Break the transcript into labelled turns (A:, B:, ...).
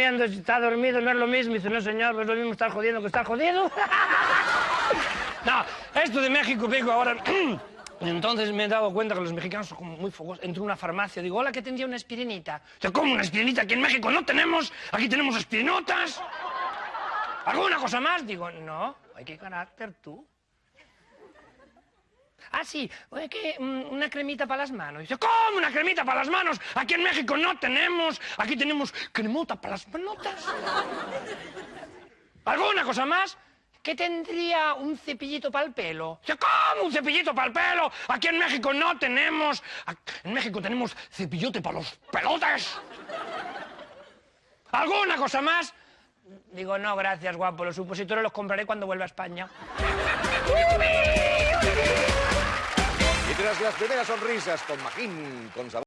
A: Está dormido no es lo mismo. Dice, no señor, no es lo mismo estar jodiendo que estar jodido. no, esto de México, digo, ahora... Entonces me he dado cuenta que los mexicanos son como muy fogosos. Entro en una farmacia, digo, hola, que tendría una aspirinita. O ¿cómo una aspirinita? Aquí en México no tenemos. Aquí tenemos aspirinotas. ¿Alguna cosa más? Digo, no. Ay, qué carácter tú. Ah, sí, mm, una cremita para las manos. Dice, ¿cómo una cremita para las manos? Aquí en México no tenemos. Aquí tenemos cremota para las manotas. ¿Alguna cosa más? ¿Qué tendría un cepillito para el pelo? ¿cómo un cepillito para el pelo? Aquí en México no tenemos. En México tenemos cepillote para los pelotes. ¿Alguna cosa más? Digo, no, gracias, guapo. Los supositorios los compraré cuando vuelva a España.
B: Las primeras sonrisas con Magín, con sabor...